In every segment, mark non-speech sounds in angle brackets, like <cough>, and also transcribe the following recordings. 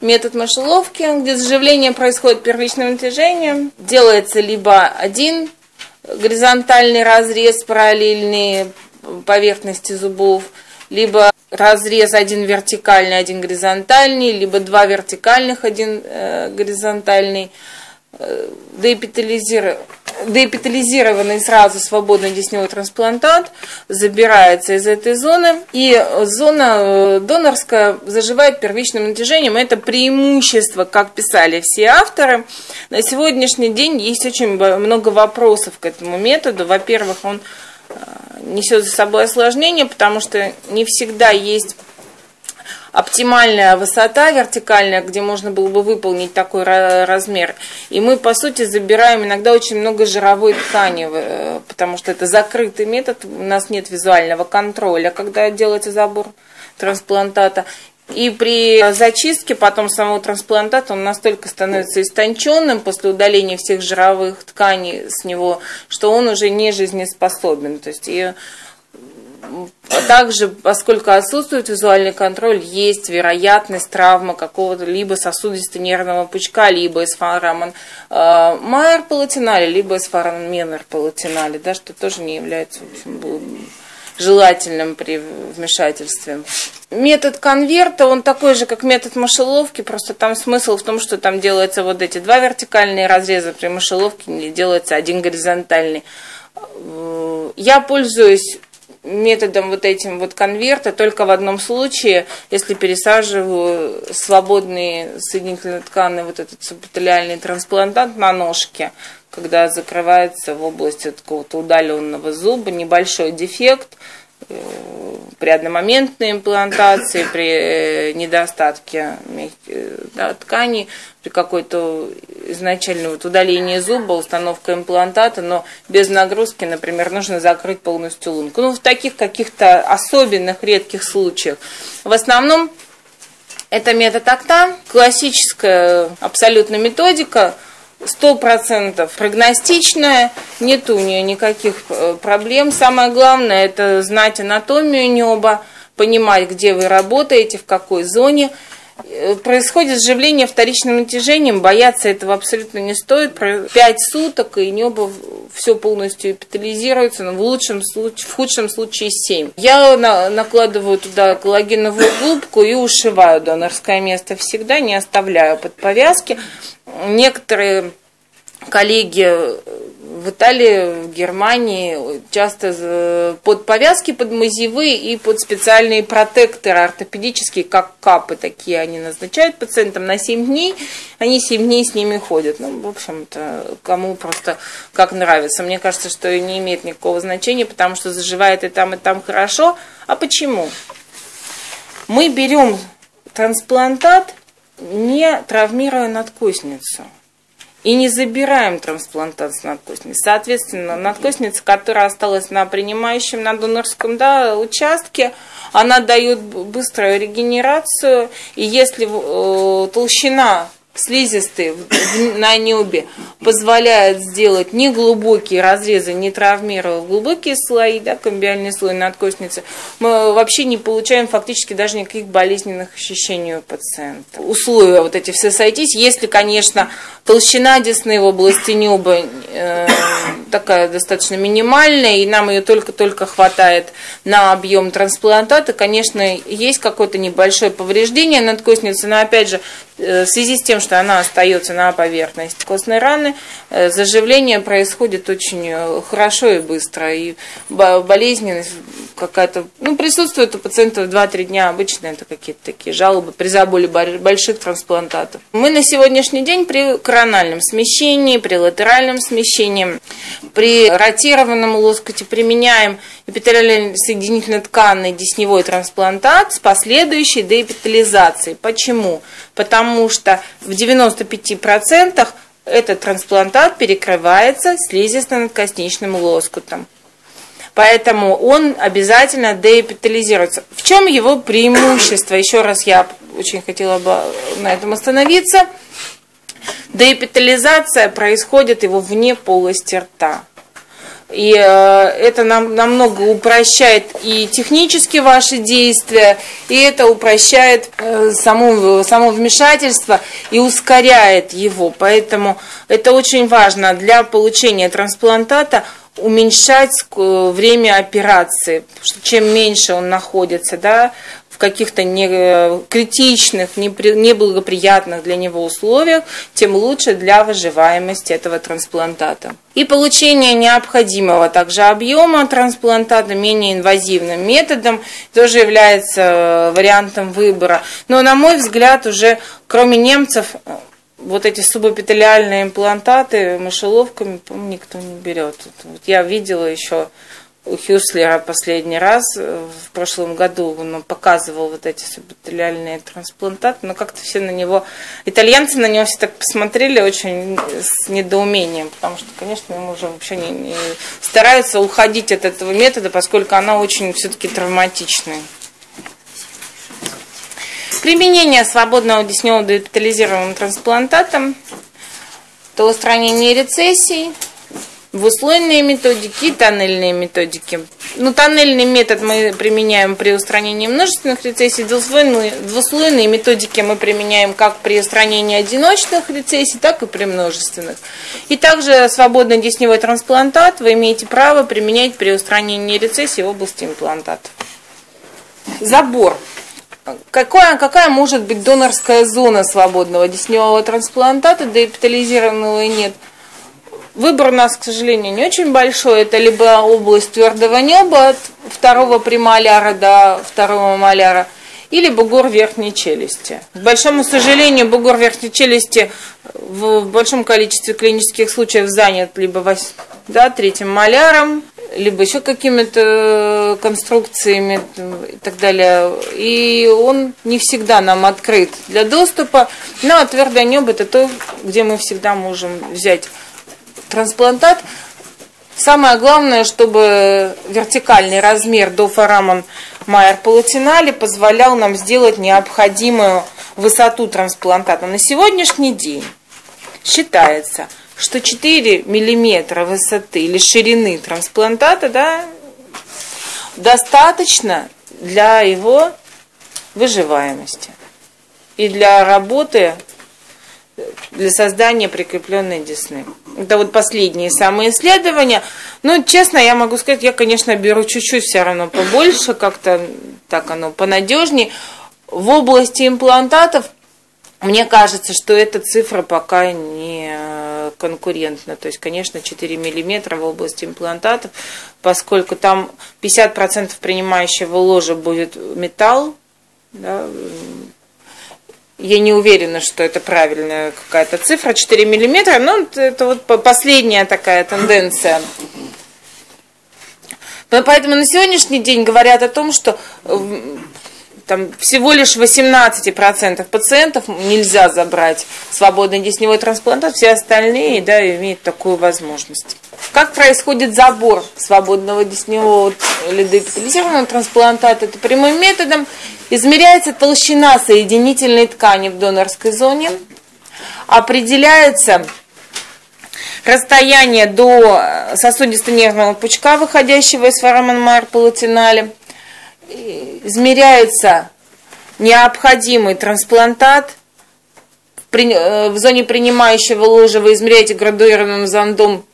метод мышеловки, где заживление происходит первичным натяжением. Делается либо один горизонтальный разрез, параллельные поверхности зубов, либо разрез один вертикальный, один горизонтальный, либо два вертикальных, один э, горизонтальный, э, деэпитализированный сразу свободный десневой трансплантат забирается из этой зоны, и зона э, донорская заживает первичным натяжением. Это преимущество, как писали все авторы. На сегодняшний день есть очень много вопросов к этому методу. Во-первых, он э, несет за собой осложнение, потому что не всегда есть оптимальная высота вертикальная, где можно было бы выполнить такой размер. И мы, по сути, забираем иногда очень много жировой ткани, э, потому что это закрытый метод, у нас нет визуального контроля, когда делается забор трансплантата. И при зачистке потом самого трансплантата он настолько становится истонченным после удаления всех жировых тканей с него, что он уже не жизнеспособен. То есть и также, поскольку отсутствует визуальный контроль, есть вероятность травмы какого-то либо сосудисто-нервного пучка, либо эсфарамон э, майер палатинали, либо эсфарамон менер палатинали, да, что тоже не является в общем, желательным при вмешательстве. Метод конверта, он такой же, как метод мышеловки, просто там смысл в том, что там делаются вот эти два вертикальные разреза при мышеловке, делается один горизонтальный. Э, я пользуюсь методом вот этим вот конверта только в одном случае, если пересаживаю свободные соединительные тканы, вот этот субэпителиальный трансплантант на ножке, когда закрывается в области какого-то удаленного зуба небольшой дефект, при одномоментной имплантации, при э, недостатке э, да, тканей, при какой-то изначально вот удалении зуба, установка имплантата, но без нагрузки, например, нужно закрыть полностью лунку. Ну, в таких каких-то особенных редких случаях. В основном это метод АКТА, классическая абсолютно методика, сто процентов прогностичная, нет у нее никаких э, проблем. Самое главное это знать анатомию неба, понимать, где вы работаете, в какой зоне – происходит сживление вторичным натяжением, бояться этого абсолютно не стоит. Пять суток, и небо все полностью эпитализируется, но в, лучшем случае, в худшем случае 7. Я на, накладываю туда коллагеновую губку и ушиваю донорское место всегда, не оставляю под повязки. Некоторые коллеги в Италии, в Германии часто под повязки, под мазевые и под специальные протекторы ортопедические, как капы такие они назначают пациентам на 7 дней. Они 7 дней с ними ходят. Ну, в общем-то, кому просто как нравится. Мне кажется, что не имеет никакого значения, потому что заживает и там, и там хорошо. А почему? Мы берем трансплантат, не травмируя надкосницу – и не забираем трансплантацию надкостницы. Соответственно, надкостница, которая осталась на принимающем, на донорском да, участке, она дает быструю регенерацию, и если э, толщина слизистые на небе позволяют сделать неглубокие разрезы, не травмируя глубокие слои, да, комбиальный слой надкостницы, мы вообще не получаем фактически даже никаких болезненных ощущений у пациента. Условия вот эти все сойтись, если, конечно, толщина десны в области неба э, такая достаточно минимальная, и нам ее только-только хватает на объем трансплантата, конечно, есть какое-то небольшое повреждение надкостницы, но опять же, в связи с тем, что она остается на поверхности костной раны, э, заживление происходит очень э, хорошо и быстро, и болезненность какая-то, ну, присутствует у пациентов 2-3 дня, обычно это какие-то такие жалобы при заболе больших трансплантатов. Мы на сегодняшний день при корональном смещении, при латеральном смещении, при ротированном лоскуте применяем эпителиальный соединительно тканный десневой трансплантат с последующей деэпитализацией. Почему? Потому что в 95% этот трансплантат перекрывается слизисто-надкосничным лоскутом. Поэтому он обязательно деэпитализируется. В чем его преимущество? Еще раз я очень хотела бы на этом остановиться. Деэпитализация происходит его вне полости рта. И э, это нам намного упрощает и технически ваши действия, и это упрощает э, само, само вмешательство и ускоряет его. Поэтому это очень важно для получения трансплантата уменьшать э, время операции, чем меньше он находится, да, каких-то не, э, критичных, неблагоприятных для него условиях, тем лучше для выживаемости этого трансплантата. И получение необходимого также объема трансплантата менее инвазивным методом тоже является э, вариантом выбора. Но, на мой взгляд, уже кроме немцев вот эти субэпителиальные имплантаты мышеловками, никто не берет. Вот я видела еще у Хюслера последний раз э, в прошлом году он показывал вот эти суббаталиальные трансплантаты, но как-то все на него, итальянцы на него все так посмотрели очень с недоумением, потому что, конечно, ему уже вообще не, не стараются уходить от этого метода, поскольку она очень все-таки травматичная. Применение свободного десневого депитализированным трансплантатом, то устранение рецессий, двуслойные методики и тоннельные методики. Ну, тоннельный метод мы применяем при устранении множественных рецессий, двуслойные, двуслойные методики мы применяем как при устранении одиночных рецессий, так и при множественных. И также свободный десневой трансплантат вы имеете право применять при устранении рецессий в области имплантата. Забор. Какая, какая может быть донорская зона свободного десневого трансплантата, депитализированного и нет – Выбор у нас, к сожалению, не очень большой. Это либо область твердого неба от второго премоляра до второго маляра, или бугор верхней челюсти. К большому сожалению, бугор верхней челюсти в большом количестве клинических случаев занят либо да, третьим маляром, либо еще какими-то конструкциями и так далее. И он не всегда нам открыт для доступа. Но твердое небо это то, где мы всегда можем взять трансплантат. Самое главное, чтобы вертикальный размер до форамон Майер Палатинали позволял нам сделать необходимую высоту трансплантата. На сегодняшний день считается, что 4 миллиметра высоты или ширины трансплантата да, достаточно для его выживаемости и для работы для создания прикрепленной десны. Это вот последние самые исследования. Ну, честно, я могу сказать, я, конечно, беру чуть-чуть все равно побольше, как-то так оно понадежнее. В области имплантатов мне кажется, что эта цифра пока не конкурентна. То есть, конечно, 4 миллиметра в области имплантатов, поскольку там 50% принимающего ложа будет металл, да, я не уверена, что это правильная какая-то цифра, 4 миллиметра, но это вот последняя такая тенденция. Поэтому на сегодняшний день говорят о том, что там всего лишь 18% пациентов нельзя забрать свободный десневой трансплантат, все остальные да, имеют такую возможность. Как происходит забор свободного десневого или депитализированного трансплантата? Это прямым методом измеряется толщина соединительной ткани в донорской зоне, определяется расстояние до сосудисто-нервного пучка, выходящего из форамон майер палатинале, измеряется необходимый трансплантат, э, в зоне принимающего ложа вы измеряете градуированным зондом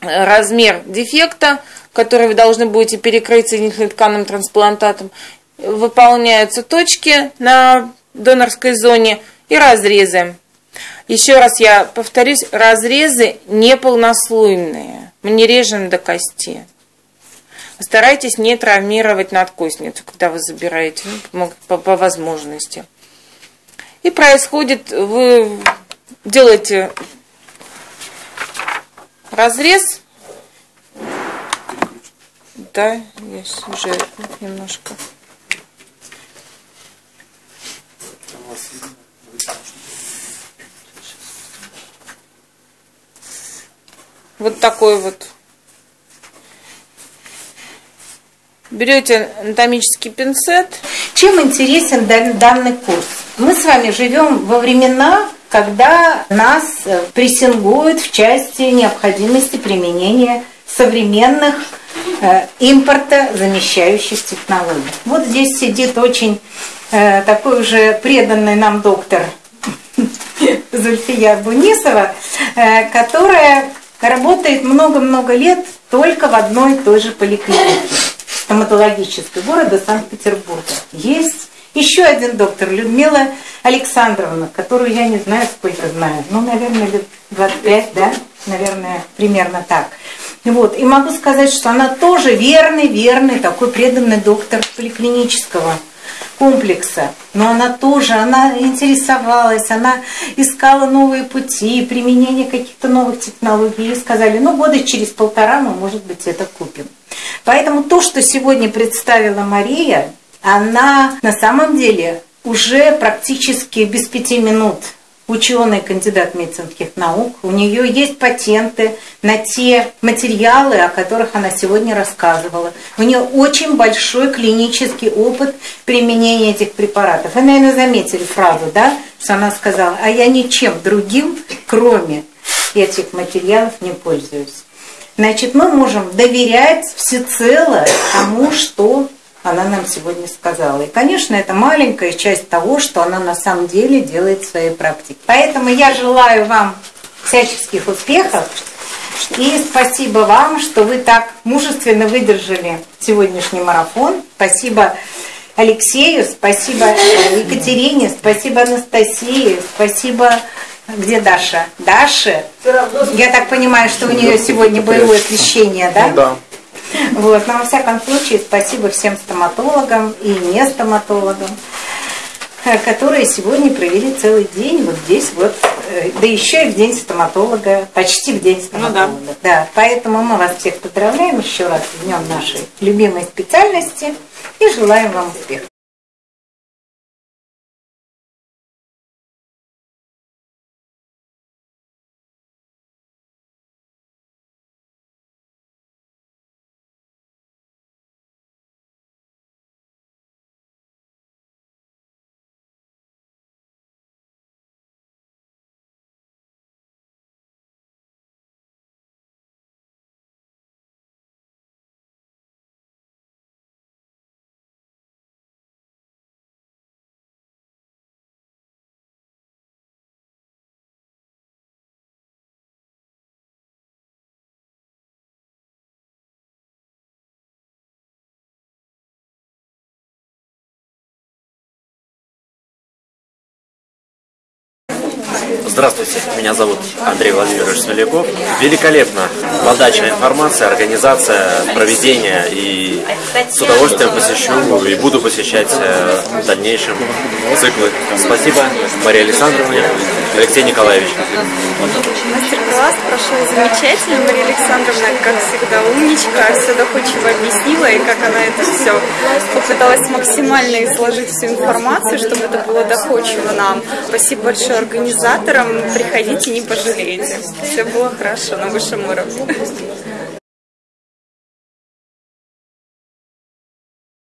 э, размер дефекта, который вы должны будете перекрыть соединительным тканным трансплантатом. Выполняются точки на донорской зоне и разрезы. Еще раз я повторюсь, разрезы неполнослойные. Мы не режем до кости. Старайтесь не травмировать надкосницу, когда вы забираете, ну, по, по возможности. И происходит, вы делаете разрез. Да, есть уже немножко. Вот такой вот Берете анатомический пинцет. Чем интересен данный курс? Мы с вами живем во времена, когда нас прессингуют в части необходимости применения современных э, импортозамещающих технологий. Вот здесь сидит очень э, такой уже преданный нам доктор <laughs> Зульфия Бунисова, э, которая работает много-много лет только в одной и той же поликлинике стоматологической города Санкт-Петербурга. Есть еще один доктор, Людмила Александровна, которую я не знаю, сколько знаю, ну, наверное, лет 25, да, наверное, примерно так. Вот. И могу сказать, что она тоже верный, верный, такой преданный доктор поликлинического комплекса. Но она тоже, она интересовалась, она искала новые пути, применение каких-то новых технологий. И сказали, ну года через полтора мы, может быть, это купим. Поэтому то, что сегодня представила Мария, она на самом деле уже практически без пяти минут ученый, кандидат медицинских наук. У нее есть патенты на те материалы, о которых она сегодня рассказывала. У нее очень большой клинический опыт применения этих препаратов. Вы, наверное, заметили фразу, да, что она сказала, а я ничем другим, кроме этих материалов, не пользуюсь. Значит, мы можем доверять всецело тому, что она нам сегодня сказала. И, конечно, это маленькая часть того, что она на самом деле делает в своей практике. Поэтому я желаю вам всяческих успехов. И спасибо вам, что вы так мужественно выдержали сегодняшний марафон. Спасибо Алексею, спасибо Екатерине, спасибо Анастасии, спасибо где Даша? Даша? Я так понимаю, что у нее сегодня боевое освещение, да? Ну, да. Вот. Но во всяком случае, спасибо всем стоматологам и не стоматологам, э, которые сегодня провели целый день вот здесь вот, э, да еще и в день стоматолога, почти в день стоматолога. Ну, да. да. Поэтому мы вас всех поздравляем еще раз с днем нашей любимой специальности и желаем вам успехов. Здравствуйте, меня зовут Андрей Владимирович Смоляков. Великолепно подача информации, организация, проведение и с удовольствием посещу и буду посещать э, в дальнейшем циклы. Спасибо Марии Александровне, Алексей Николаевич. Мастер-класс прошел замечательно. Мария Александровна, как всегда, умничка, все доходчиво объяснила, и как она это все попыталась максимально изложить всю информацию, чтобы это было доходчиво нам. Спасибо большое организаторам. Приходите, не пожалеете. Все было хорошо на высшем уровне.